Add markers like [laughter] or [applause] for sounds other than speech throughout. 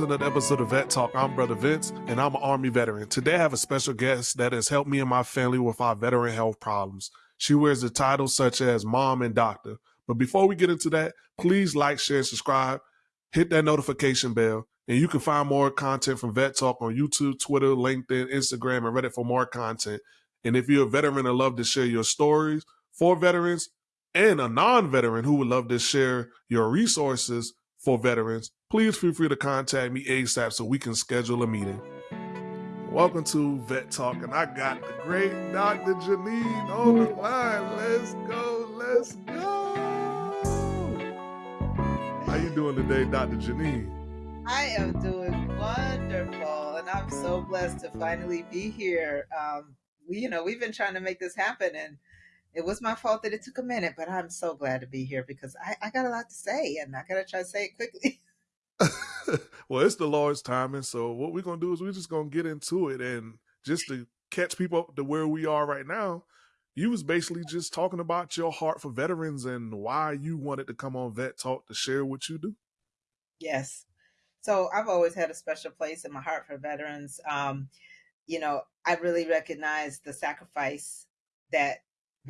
to another episode of Vet Talk. I'm Brother Vince, and I'm an Army veteran. Today, I have a special guest that has helped me and my family with our veteran health problems. She wears the titles such as Mom and Doctor. But before we get into that, please like, share, and subscribe. Hit that notification bell, and you can find more content from Vet Talk on YouTube, Twitter, LinkedIn, Instagram, and Reddit for more content. And if you're a veteran and love to share your stories for veterans, and a non-veteran who would love to share your resources for veterans, please feel free to contact me ASAP so we can schedule a meeting. Welcome to Vet Talk, and I got the great Dr. Janine on the line. Let's go, let's go. How you doing today, Dr. Janine? I am doing wonderful, and I'm so blessed to finally be here. Um, we, you know, we've been trying to make this happen, and it was my fault that it took a minute, but I'm so glad to be here because I, I got a lot to say and I got to try to say it quickly. [laughs] [laughs] well, it's the Lord's timing. So what we're going to do is we're just going to get into it. And just to catch people up to where we are right now, you was basically just talking about your heart for veterans and why you wanted to come on Vet Talk to share what you do. Yes. So I've always had a special place in my heart for veterans. Um, you know, I really recognize the sacrifice that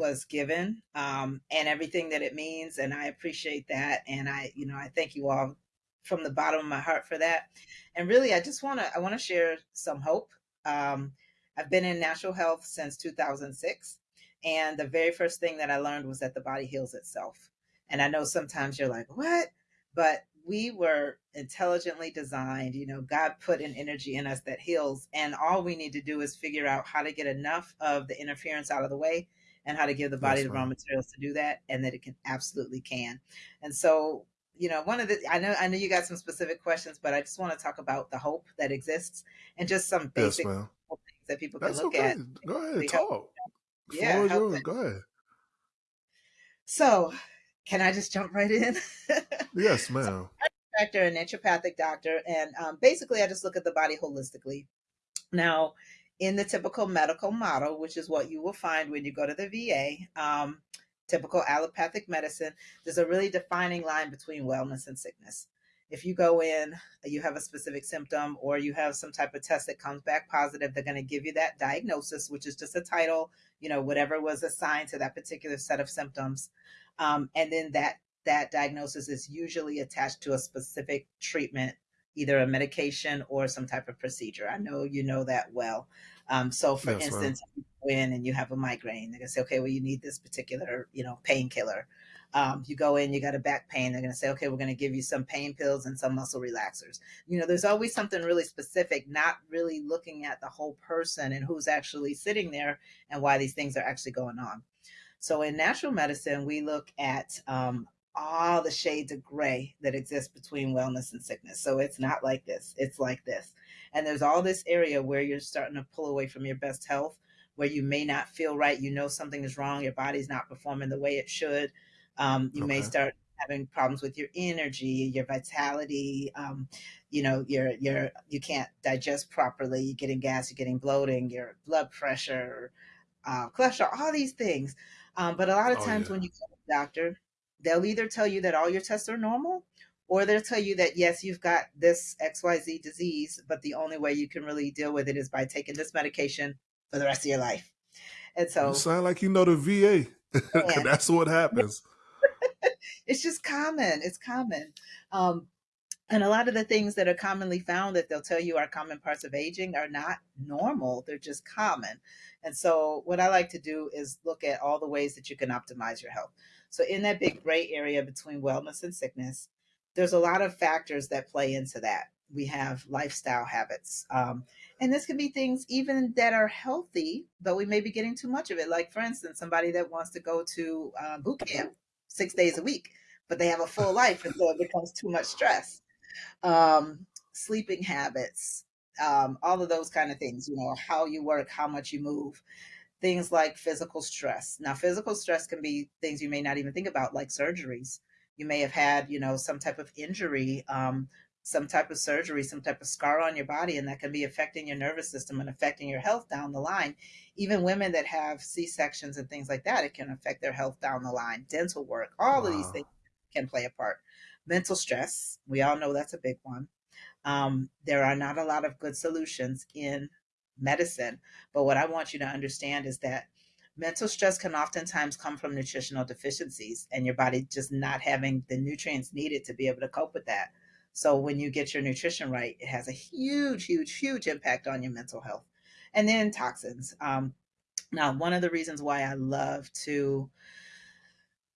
was given um, and everything that it means. And I appreciate that. And I, you know, I thank you all from the bottom of my heart for that. And really, I just want to, I want to share some hope. Um, I've been in natural health since 2006. And the very first thing that I learned was that the body heals itself. And I know sometimes you're like, what? But we were intelligently designed. You know, God put an energy in us that heals. And all we need to do is figure out how to get enough of the interference out of the way and how to give the body the raw materials to do that and that it can absolutely can. And so you know one of the i know i know you got some specific questions but i just want to talk about the hope that exists and just some basic yes, things that people That's can look okay. at go ahead talk. Yeah go ahead. So can i just jump right in? [laughs] Yes ma'am. Doctor a naturopathic doctor and um, basically i just look at the body holistically. Now in the typical medical model, which is what you will find when you go to the VA, um, typical allopathic medicine, there's a really defining line between wellness and sickness. If you go in, you have a specific symptom, or you have some type of test that comes back positive, they're going to give you that diagnosis, which is just a title, you know, whatever was assigned to that particular set of symptoms. Um, and then that that diagnosis is usually attached to a specific treatment either a medication or some type of procedure. I know you know that well. Um, so, for instance, you go in and you have a migraine, they're gonna say, okay, well, you need this particular, you know, painkiller. Um, you go in, you got a back pain, they're gonna say, okay, we're gonna give you some pain pills and some muscle relaxers. You know, there's always something really specific, not really looking at the whole person and who's actually sitting there and why these things are actually going on. So, in natural medicine, we look at um, all the shades of gray that exist between wellness and sickness. So it's not like this, it's like this. And there's all this area where you're starting to pull away from your best health, where you may not feel right. You know something is wrong, your body's not performing the way it should. Um, you okay. may start having problems with your energy, your vitality. Um, you know, you're you're you can't digest properly. You're getting gas. You're getting bloating. Your blood pressure, uh, cholesterol, all these things. Um, but a lot of oh, times yeah. when you go to the doctor, they'll either tell you that all your tests are normal or they'll tell you that yes you've got this xyz disease but the only way you can really deal with it is by taking this medication for the rest of your life. And so you sound like you know the va [laughs] that's what happens. [laughs] It's just common. It's common. Um, and a lot of the things that are commonly found that they'll tell you are common parts of aging are not normal. They're just common. And so what i like to do is look at all the ways that you can optimize your health so, in that big gray area between wellness and sickness, there's a lot of factors that play into that. We have lifestyle habits. Um, and this can be things even that are healthy, but we may be getting too much of it. Like, for instance, somebody that wants to go to uh, boot camp six days a week, but they have a full [laughs] life, and so it becomes too much stress. Um, sleeping habits, um, all of those kind of things, you know, how you work, how much you move things like physical stress. Now, physical stress can be things you may not even think about, like surgeries. You may have had, you know, some type of injury, um, some type of surgery, some type of scar on your body, and that can be affecting your nervous system and affecting your health down the line. Even women that have C sections and things like that, it can affect their health down the line. Dental work, all wow. of these things can play a part. Mental stress, we all know that's a big one. Um, there are not a lot of good solutions in medicine. But what I want you to understand is that mental stress can oftentimes come from nutritional deficiencies and your body just not having the nutrients needed to be able to cope with that. So when you get your nutrition right, it has a huge, huge, huge impact on your mental health. And then toxins. Um, now, one of the reasons why I love to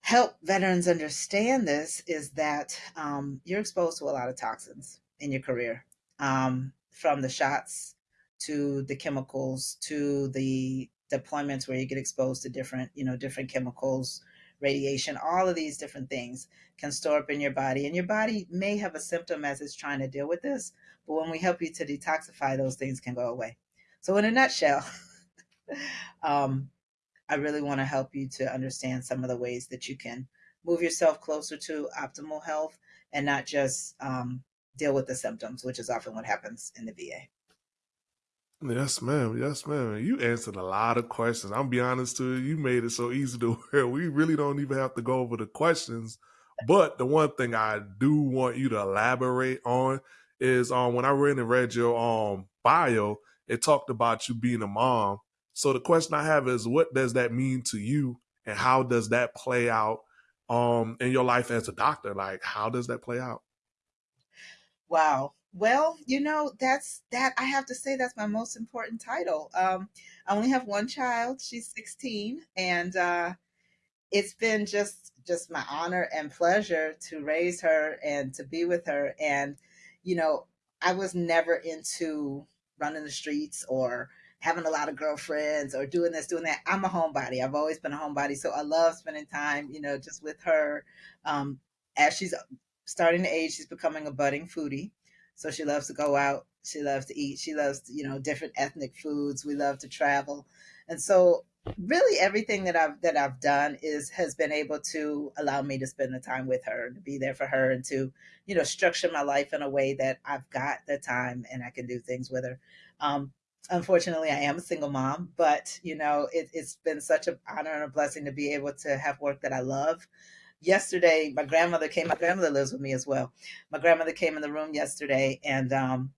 help veterans understand this is that um, you're exposed to a lot of toxins in your career, um, from the shots to the chemicals to the deployments where you get exposed to different, you know, different chemicals, radiation, all of these different things can store up in your body. And your body may have a symptom as it's trying to deal with this, but when we help you to detoxify, those things can go away. So, in a nutshell, [laughs] um, I really want to help you to understand some of the ways that you can move yourself closer to optimal health and not just um, deal with the symptoms, which is often what happens in the VA. Yes, ma'am. Yes, ma'am. You answered a lot of questions. I'm be honest to you, you made it so easy to [laughs] where we really don't even have to go over the questions. But the one thing I do want you to elaborate on is um when I read and read your um bio, it talked about you being a mom. So the question I have is what does that mean to you and how does that play out um in your life as a doctor? Like how does that play out? Wow. Well, you know, that's that I have to say that's my most important title. Um, I only have one child. She's 16 and uh it's been just just my honor and pleasure to raise her and to be with her and you know, I was never into running the streets or having a lot of girlfriends or doing this, doing that. I'm a homebody. I've always been a homebody. So I love spending time, you know, just with her. Um, as she's starting to age, she's becoming a budding foodie. So she loves to go out. She loves to eat. She loves, you know, different ethnic foods. We love to travel. And so really everything that I've that I've done is has been able to allow me to spend the time with her and to be there for her and to, you know, structure my life in a way that I've got the time and I can do things with her. Um, unfortunately I am a single mom, but you know, it, it's been such an honor and a blessing to be able to have work that I love yesterday my grandmother came my grandmother lives with me as well. My grandmother came in the room yesterday and um,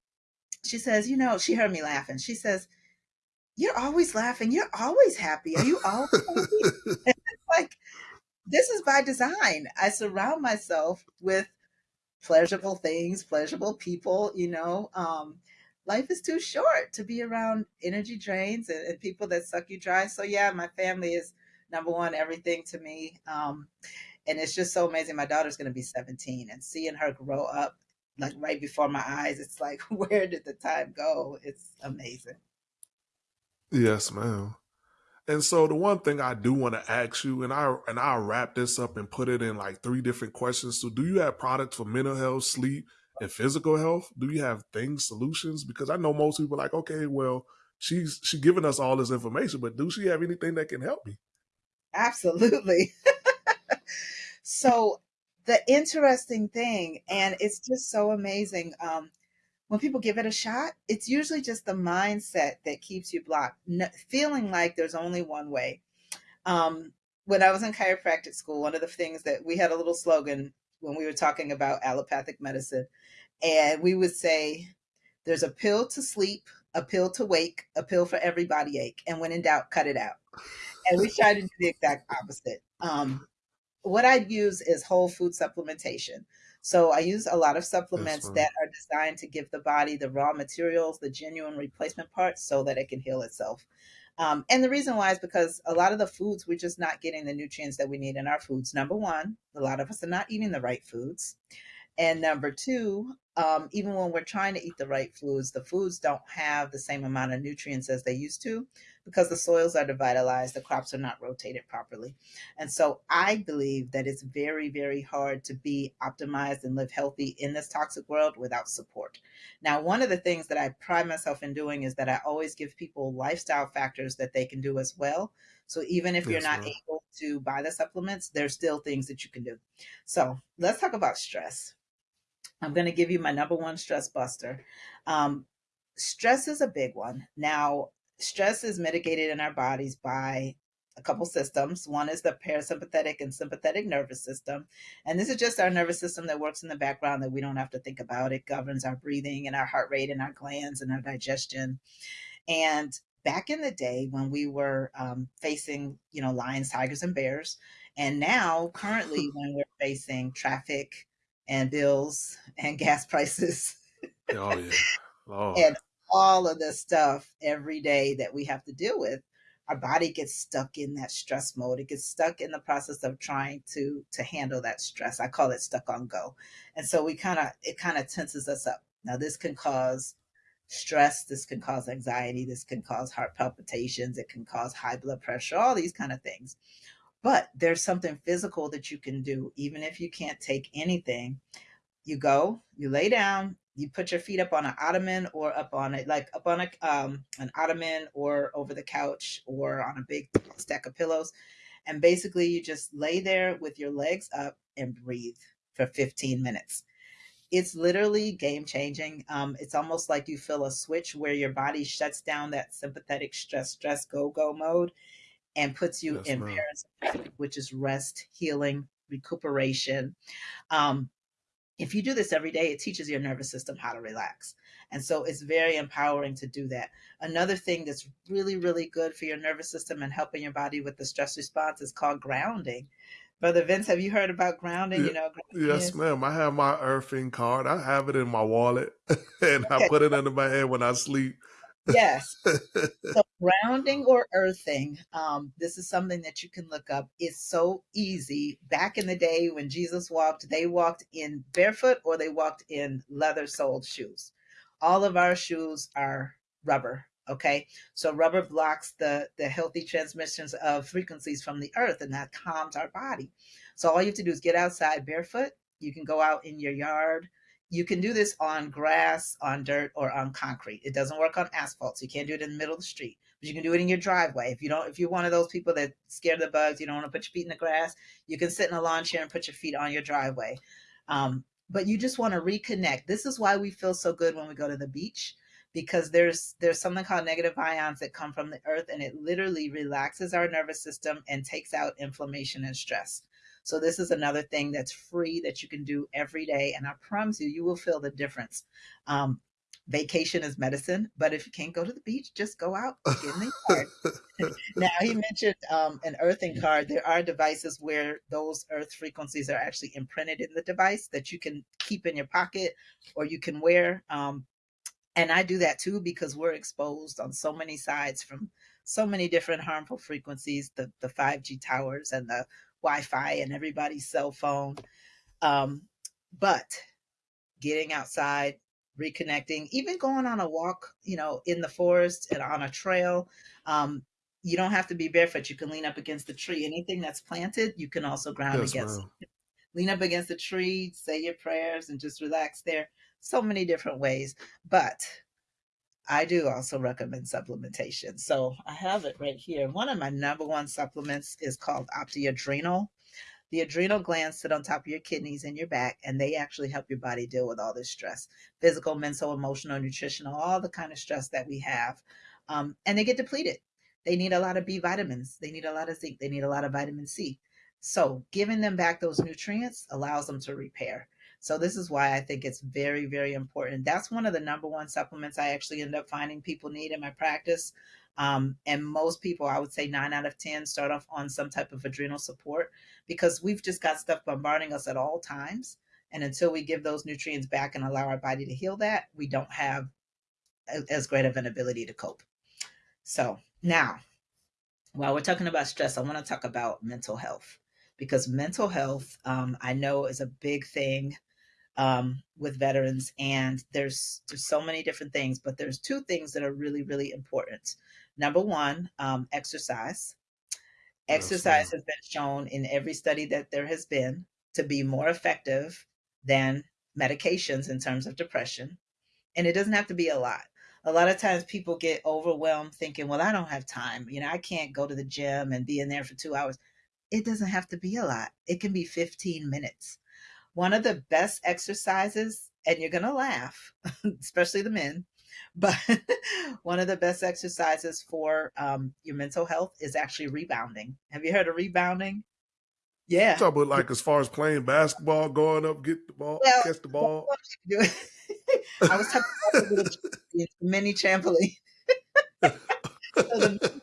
she says you know she heard me laughing. She says you're always laughing. You're always happy. Are you always like this is by design. I surround myself with pleasurable things pleasurable people you know? Um, life is too short to be around energy drains and, and, people that suck you dry. So yeah my family is number one everything to me. Um, and it's just so amazing. My daughter's going to be 17 and seeing her grow up like right before my eyes, it's like, [laughs] where did the time go? It's amazing. Yes, ma'am. And so the one thing I do want to ask you, and I and I'll wrap this up and put it in like three different questions. So do you have products for mental health, sleep, and physical health? Do you have things, solutions? Because I know most people like, okay, well, she's she giving us all this information, but do she have anything that can help me? Absolutely. [laughs] So the interesting thing, and it's just so amazing. Um, when people give it a shot, it's usually just the mindset that keeps you blocked, feeling like there's only one way. Um, when I was in chiropractic school, one of the things that we had a little slogan when we were talking about allopathic medicine, and we would say, "There's a pill to sleep, a pill to wake, a pill for every body ache, and when in doubt, cut it out." And we tried to do the exact opposite. Um, what I use is whole food supplementation. So I use a lot of supplements that are designed to give the body the raw materials, the genuine replacement parts, so that it can heal itself. Um, and the reason why is because a lot of the foods, we're just not getting the nutrients that we need in our foods. Number one, a lot of us are not eating the right foods. And number two, um, even when we're trying to eat the right foods, the foods don't have the same amount of nutrients as they used to because the soils are devitalized, the crops are not rotated properly. And so I believe that it's very, very hard to be optimized and live healthy in this toxic world without support. Now, one of the things that I pride myself in doing is that I always give people lifestyle factors that they can do as well. So even if you're not able to buy the supplements, there's still things that you can do. So let's talk about stress. I'm going to give you my number one stress buster. Um, stress is a big one. Now, stress is mitigated in our bodies by a couple systems. One is the parasympathetic and sympathetic nervous system. And this is just our nervous system that works in the background that we don't have to think about. It governs our breathing and our heart rate and our glands and our digestion. And back in the day when we were um, facing, you know, lions, tigers, and bears, and now currently [laughs] when we're facing traffic and bills and gas [laughs] prices. oh yeah. Lord. and all of the stuff every day that we have to deal with our body gets stuck in that stress mode. It gets stuck in the process of trying to to handle that stress. I call it stuck on go. And so we kind of it kind of tenses us up. Now this can cause stress this can cause anxiety this can cause heart palpitations it can cause high blood pressure all these kind of things. But there's something physical that you can do even if you can't take anything. You go you lay down you put your feet up on an ottoman or up on it like up on a um, an ottoman or over the couch or on a big stack of pillows. And basically you just lay there with your legs up and breathe for 15 minutes. It's literally game changing um, it's almost like you feel a switch where your body shuts down that sympathetic stress stress go go mode and puts you in parasympathetic which is rest healing recuperation. Um, if you do this every day, it teaches your nervous system how to relax. And so it's very empowering to do that. Another thing that's really, really good for your nervous system and helping your body with the stress response is called grounding. Brother Vince, have you heard about grounding? Yeah, you know, yes, ma'am. I have my earthing card. I have it in my wallet, [laughs] and I put it under my head when I sleep. Yes. [laughs] so grounding or earthing, um, this is something that you can look up. It's so easy. Back in the day when Jesus walked, they walked in barefoot or they walked in leather soled shoes. All of our shoes are rubber. Okay. So rubber blocks the, the healthy transmissions of frequencies from the earth and that calms our body. So all you have to do is get outside barefoot. You can go out in your yard you can do this on grass, on dirt, or on concrete. It doesn't work on asphalt, so you can't do it in the middle of the street. But you can do it in your driveway. If you don't, if you're one of those people that scared of the bugs, you don't want to put your feet in the grass, you can sit in a lawn chair and put your feet on your driveway. Um, but you just want to reconnect. This is why we feel so good when we go to the beach because there's there's something called negative ions that come from the earth and it literally relaxes our nervous system and takes out inflammation and stress. So this is another thing that's free that you can do every day. And I promise you, you will feel the difference. Um, vacation is medicine, but if you can't go to the beach, just go out, get in the yard. [laughs] [laughs] now he mentioned um, an earthing card. There are devices where those earth frequencies are actually imprinted in the device that you can keep in your pocket or you can wear. Um, and I do that too because we're exposed on so many sides from so many different harmful frequencies, the the 5G towers and the Wi-Fi and everybody's cell phone. Um, but getting outside, reconnecting, even going on a walk, you know, in the forest and on a trail. Um, you don't have to be barefoot. You can lean up against the tree. Anything that's planted, you can also ground yes, against. Lean up against the tree, say your prayers, and just relax there. So many different ways. But I do also recommend supplementation. So I have it right here. One of my number one supplements is called OptiAdrenal. The adrenal glands sit on top of your kidneys and your back, and they actually help your body deal with all this stress physical, mental, emotional, nutritional, all the kind of stress that we have. Um, and they get depleted. They need a lot of B vitamins, they need a lot of zinc, they need a lot of vitamin C. So, giving them back those nutrients allows them to repair. So this is why I think it's very, very important. That's one of the number one supplements I actually end up finding people need in my practice. Um, and most people, I would say nine out of 10, start off on some type of adrenal support because we've just got stuff bombarding us at all times. And until we give those nutrients back and allow our body to heal that, we don't have as great of an ability to cope. So now, while we're talking about stress, I want to talk about mental health because mental health, um, I know, is a big thing um, with veterans, and there's there's so many different things, but there's two things that are really really important. Number one, um, exercise. Exercise has been shown in every study that there has been to be more effective than medications in terms of depression, and it doesn't have to be a lot. A lot of times people get overwhelmed thinking, well, I don't have time. You know, I can't go to the gym and be in there for two hours. It doesn't have to be a lot. It can be 15 minutes one of the best exercises, and you're going to laugh, [laughs] especially the men, [laughs] But one of the best exercises for um, your mental health is actually rebounding. Have you heard of rebounding? Yeah. Talk about like as far as playing basketball, going up, get the ball, well, catch the [laughs] ball. I was talking about the mini trampoline. so the,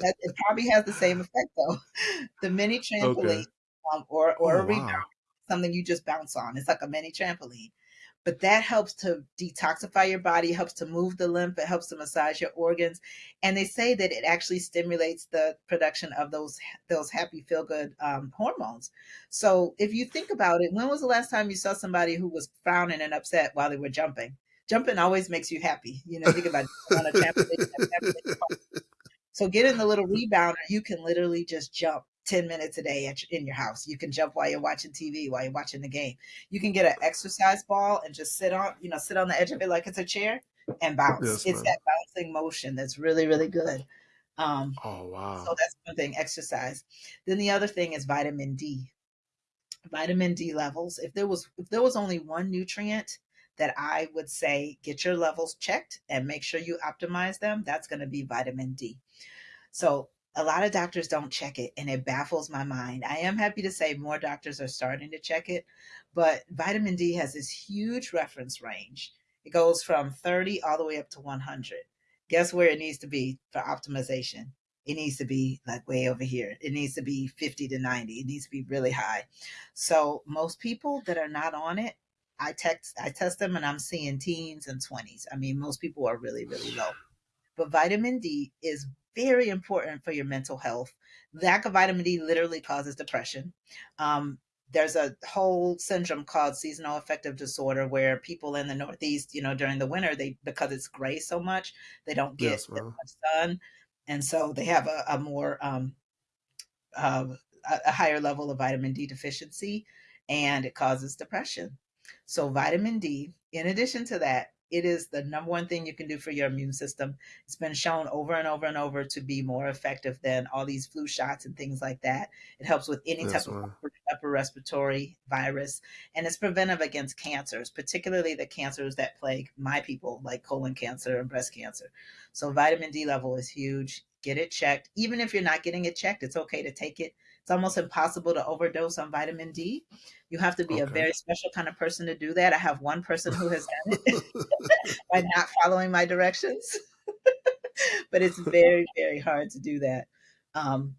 it probably has the same effect though. The mini trampoline okay. um, or or oh, a rebound, wow. Something you just bounce on. It's like a mini trampoline but that helps to detoxify your body, helps to move the lymph, it helps to massage your organs, and they say that it actually stimulates the production of those those happy feel good um, hormones. So if you think about it, when was the last time you saw somebody who was frowning and upset while they were jumping? Jumping always makes you happy. You know, think about it. So getting the little rebounder, you can literally just jump 10 minutes a day at, in your house. You can jump while you're watching TV, while you're watching the game. You can get an exercise ball and just sit on, you know, sit on the edge of it like it's a chair and bounce. Yes, it's that bouncing motion that's really, really good. Um, oh, wow. So that's one thing, exercise. Then the other thing is vitamin D. Vitamin D levels. If there was if there was only one nutrient that I would say get your levels checked and make sure you optimize them, that's going to be vitamin D. So a lot of doctors don't check it and it baffles my mind. I am happy to say more doctors are starting to check it, but vitamin D has this huge reference range. It goes from 30 all the way up to 100. Guess where it needs to be for optimization? It needs to be like way over here. It needs to be 50 to 90. It needs to be really high. So most people that are not on it, I text I test them and I'm seeing teens and 20s. I mean, most people are really, really low. But vitamin D is very important for your mental health. Lack of vitamin D literally causes depression. Um, there's a whole syndrome called seasonal affective disorder where people in the northeast you know during the winter they because it's gray so much they don't get yes, much sun and so they have a, a more um, uh, a higher level of vitamin d deficiency and it causes depression so vitamin d in addition to that it is the number one thing you can do for your immune system. It's been shown over and over and over to be more effective than all these flu shots and things like that. It helps with any type of upper, upper respiratory virus, and it's preventive against cancers, particularly the cancers that plague my people, like colon cancer and breast cancer. So, vitamin D level is huge. Get it checked. Even if you're not getting it checked, it's okay to take it it's almost impossible to overdose on vitamin D. You have to be okay. a very special kind of person to do that. I have one person who has done it [laughs] by not following my directions. [laughs] but it's very, very hard to do that. Um,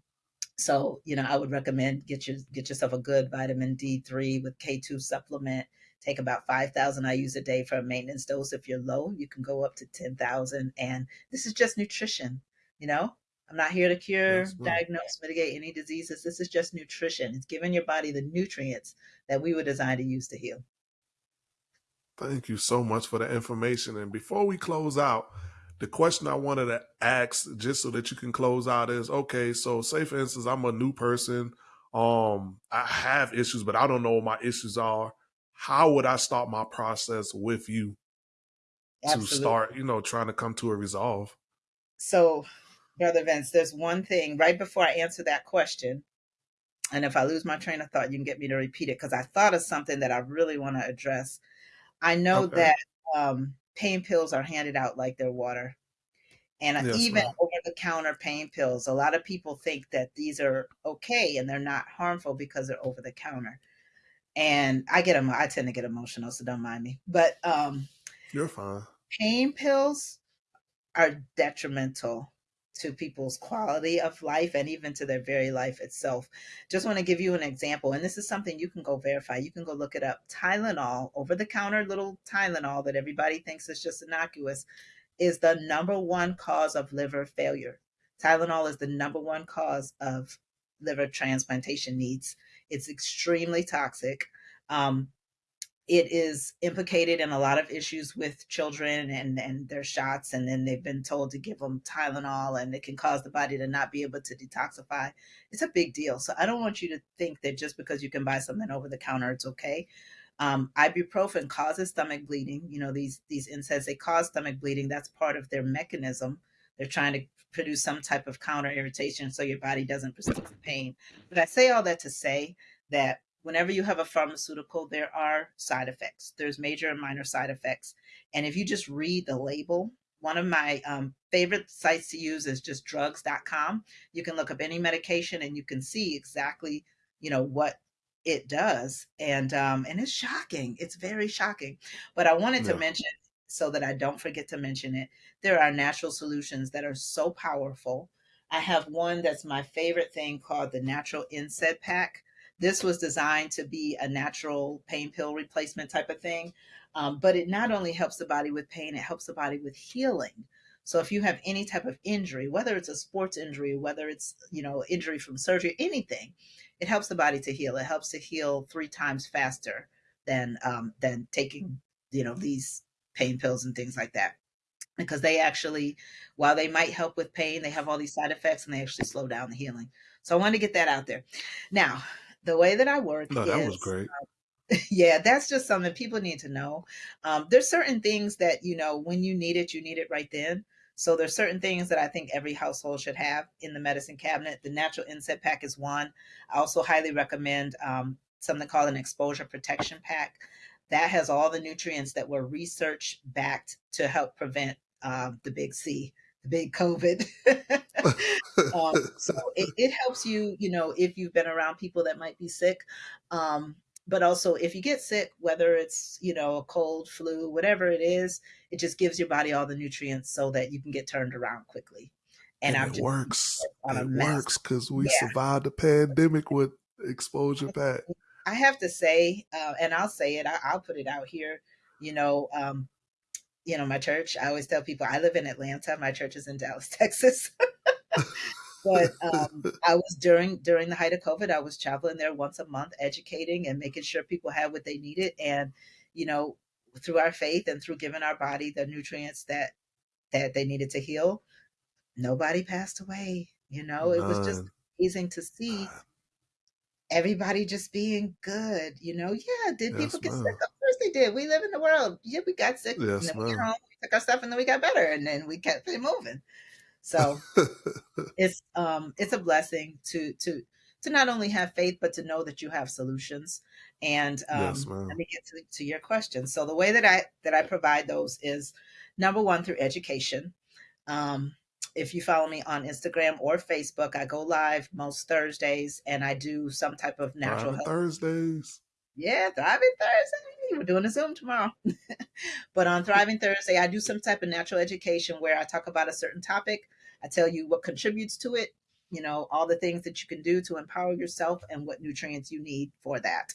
so, you know, I would recommend get your get yourself a good vitamin D3 with K2 supplement. Take about 5,000 IUs a day for a maintenance dose. If you're low, you can go up to 10,000. And this is just nutrition, you know? I'm not here to cure, diagnose, mitigate any diseases. This is just nutrition. It's giving your body the nutrients that we were designed to use to heal. Thank you so much for the information. And before we close out, the question I wanted to ask, just so that you can close out, is okay. So, say for instance, I'm a new person. Um, I have issues, but I don't know what my issues are. How would I start my process with you Absolutely. to start, you know, trying to come to a resolve? So, Brother Vince, there's one thing right before I answer that question. And if I lose my train of thought, you can get me to repeat it because I thought of something that I really want to address. I know okay. that um, pain pills are handed out like they're water. And yes, even over the counter pain pills, a lot of people think that these are okay and they're not harmful because they're over the counter. And I get them, I tend to get emotional, so don't mind me. But um, you're fine. Pain pills are detrimental to people's quality of life and even to their very life itself. Just want to give you an example, and this is something you can go verify. You can go look it up. Tylenol, over the counter little Tylenol that everybody thinks is just innocuous, is the number one cause of liver failure. Tylenol is the number one cause of liver transplantation needs. It's extremely toxic. Um, it is implicated in a lot of issues with children and, and their shots. And then they've been told to give them Tylenol and it can cause the body to not be able to detoxify. It's a big deal. So I don't want you to think that just because you can buy something over the counter, it's okay. Um, ibuprofen causes stomach bleeding. You know, these, these NSAIDs, they cause stomach bleeding. That's part of their mechanism. They're trying to produce some type of counter irritation so your body doesn't perceive the pain. But I say all that to say that whenever you have a pharmaceutical, there are side effects. There's major and minor side effects. And if you just read the label, one of my um, favorite sites to use is just drugs.com. You can look up any medication and you can see exactly, you know, what it does. And um, and it's shocking. It's very shocking. But I wanted yeah. to mention so that I don't forget to mention it. There are natural solutions that are so powerful. I have one that's my favorite thing called the Natural NSAID Pack. This was designed to be a natural pain pill replacement type of thing. Um, but it not only helps the body with pain, it helps the body with healing. So if you have any type of injury, whether it's a sports injury, whether it's, you know, injury from surgery, anything, it helps the body to heal. It helps to heal three times faster than um, than taking, you know, these pain pills and things like that. Because they actually, while they might help with pain, they have all these side effects and they actually slow down the healing. So I want to get that out there. Now, the way that I work no, that is, was great. Uh, [laughs] yeah, that's just something people need to know. Um, there's certain things that, you know, when you need it, you need it right then. So there's certain things that I think every household should have in the medicine cabinet. The natural NSAID pack is one. I also highly recommend um, something called an exposure protection pack. That has all the nutrients that were research backed to help prevent um, the big C, the big COVID. [laughs] [laughs] um, [laughs] so it, it, helps you, you know, if you've been around people that might be sick. Um, but also if you get sick whether it's you know a cold flu whatever it is it just gives your body all the nutrients so that you can get turned around quickly and, and it works it works because we yeah. survived the pandemic with exposure pack i have to say uh, and i'll say it I, will put it out here you know um, you know my church i always tell people i live in atlanta my church is in dallas [laughs] texas but um, [laughs] I was during during the height of COVID, I was traveling there once a month, educating and making sure people had what they needed, and you know, through our faith and through giving our body the nutrients that that they needed to heal, nobody passed away. You know, it was just amazing to see everybody just being good. You know, yeah, did yes, people get sick? They did. We live in the world. Yeah, we got sick. Yes, and then we, home, we took our stuff and then we got better and then we kept it moving. So [laughs] it's um it's a blessing to to to not only have faith but to know that you have solutions. And um, yes, let me get to, to your question. So the way that I that I provide those is number one through education. Um, if you follow me on Instagram or Facebook, I go live most Thursdays and I do some type of natural health. Thursdays. Yeah, Thriving Thursday. We're doing a Zoom tomorrow. [laughs] but on Thriving Thursday, I do some type of natural education where I talk about a certain topic. I tell you what contributes to it, you know, all the things that you can do to empower yourself and what nutrients you need for that.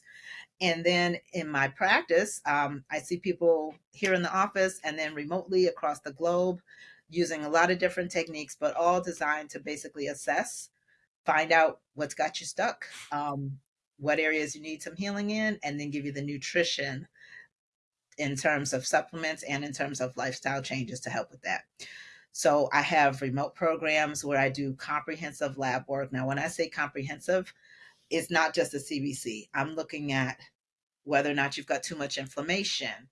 And then in my practice, um, I see people here in the office and then remotely across the globe using a lot of different techniques, but all designed to basically assess, find out what's got you stuck, um, what areas you need some healing in, and then give you the nutrition in terms of supplements and in terms of lifestyle changes to help with that. So I have remote programs where I do comprehensive lab work. Now, when I say comprehensive, it's not just a CBC. I'm looking at whether or not you've got too much inflammation,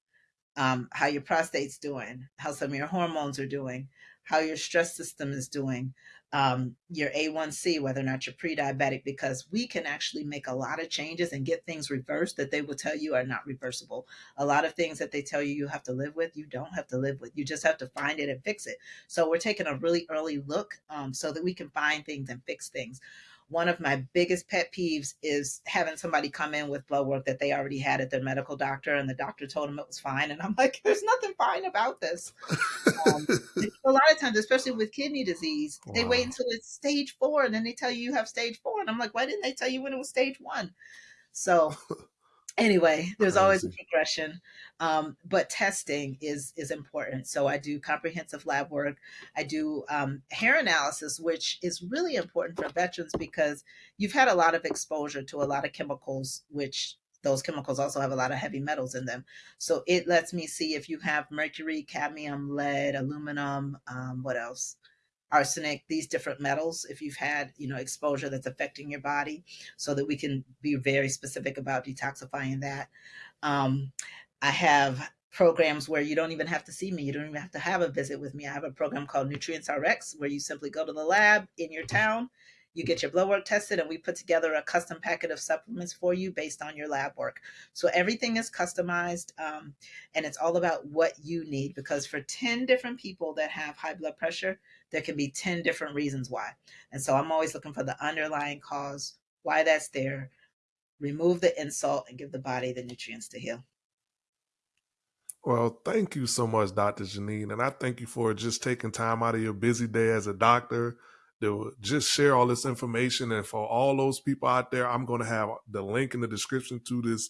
um, how your prostate's doing, how some of your hormones are doing, how your stress system is doing, um, your A1C, whether or not you're pre diabetic, because we can actually make a lot of changes and get things reversed that they will tell you are not reversible. A lot of things that they tell you you have to live with, you don't have to live with. You just have to find it and fix it. So we're taking a really early look um, so that we can find things and fix things one of my biggest pet peeves is having somebody come in with blood work that they already had at their medical doctor and the doctor told them it was fine and i'm [laughs] like there's nothing fine about this um, [laughs] a lot of times especially with kidney disease wow. they wait until it's stage four and then they tell you you have stage four and i'm like why didn't they tell you when it was stage one so anyway there's Crazy. always a progression um, but testing is is important. So i do comprehensive lab work. I do um, hair analysis which is really important for veterans because you've had a lot of exposure to a lot of chemicals which those chemicals also have a lot of heavy metals in them. So it lets me see if you have mercury cadmium lead aluminum um, what else arsenic, these different metals, if you've had, you know, exposure that's affecting your body, so that we can be very specific about detoxifying that. Um, I have programs where you don't even have to see me. You don't even have to have a visit with me. I have a program called Nutrients RX where you simply go to the lab in your town. You get your blood work tested, and we put together a custom packet of supplements for you based on your lab work. So everything is customized, um, and it's all about what you need because for 10 different people that have high blood pressure, there can be 10 different reasons why. And so I'm always looking for the underlying cause, why that's there, remove the insult, and give the body the nutrients to heal. Well, thank you so much, Dr. Janine. And I thank you for just taking time out of your busy day as a doctor to just share all this information. And for all those people out there, I'm going to have the link in the description to this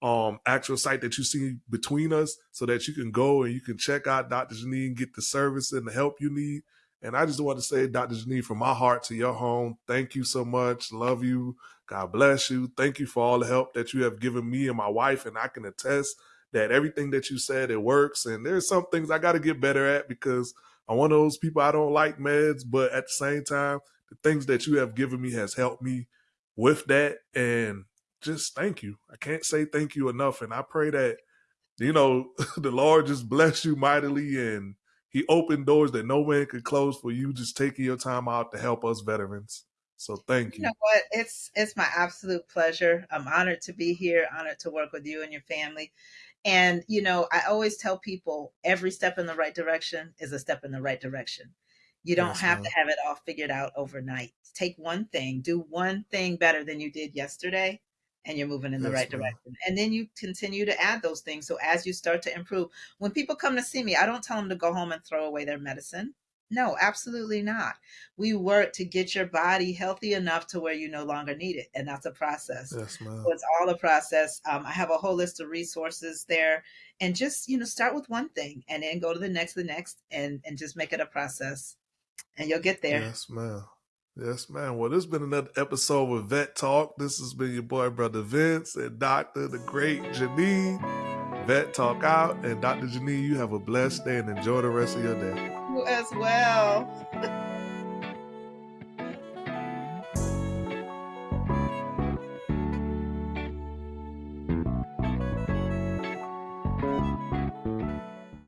um, actual site that you see between us so that you can go and you can check out Dr. Janine, get the service and the help you need. And I just want to say, Dr. Janine, from my heart to your home, thank you so much. Love you. God bless you. Thank you for all the help that you have given me and my wife. And I can attest that everything that you said it works. And there's some things I got to get better at because I'm one of those people I don't like meds, but at the same time, the things that you have given me has helped me with that. And just thank you. I can't say thank you enough. And I pray that, you know, [laughs] the Lord just bless you mightily and he opened doors that no man could close for you just taking your time out to help us veterans. So thank you. You know what? It's it's my absolute pleasure. I'm honored to be here, honored to work with you and your family. And, you know, I always tell people every step in the right direction is a step in the right direction. You don't yes, have man. to have it all figured out overnight. Take one thing, do one thing better than you did yesterday, and you're moving in the right direction. And then you continue to add those things. So as you start to improve, when people come to see me, I don't tell them to go home and throw away their medicine. No, absolutely not. We work to get your body healthy enough to where you no longer need it. And that's a process. Yes, ma'am. So it's all a process. Um, I have a whole list of resources there. And just, you know, start with one thing and then go to the next, the next, and, and just make it a process. And you'll get there. Yes, ma'am. Yes, man. Well, this has been another episode with Vet Talk. This has been your boy, Brother Vince, and Dr. the Great Janine. Vet Talk out. And Dr. Janine, you have a blessed day and enjoy the rest of your day you as well. [laughs]